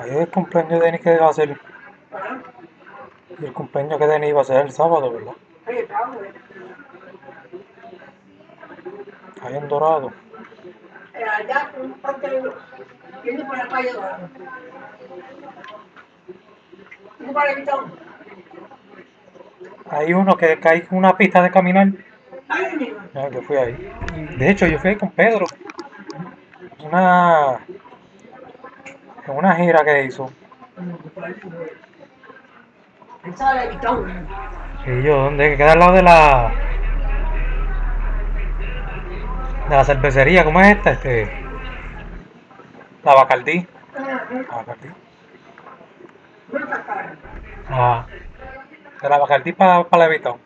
Ahí el cumpleaños de Denis que va a ser. Y el cumpleaños que Denis iba a ser el sábado, ¿verdad? Ahí en Dorado. allá un parte yendo por la calle Dorado. ¿Un para el Hay uno que, que hay una pista de caminar. Yo fui ahí. De hecho, yo fui ahí con Pedro. Una. En una gira que hizo. Y yo, ¿dónde? Que queda al lado de la. De la cervecería, ¿cómo es esta? Este. La Bacardí. La Bacardí. Ah. De la Bacardí para pa Levitón.